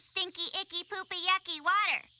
stinky, icky, poopy, yucky water.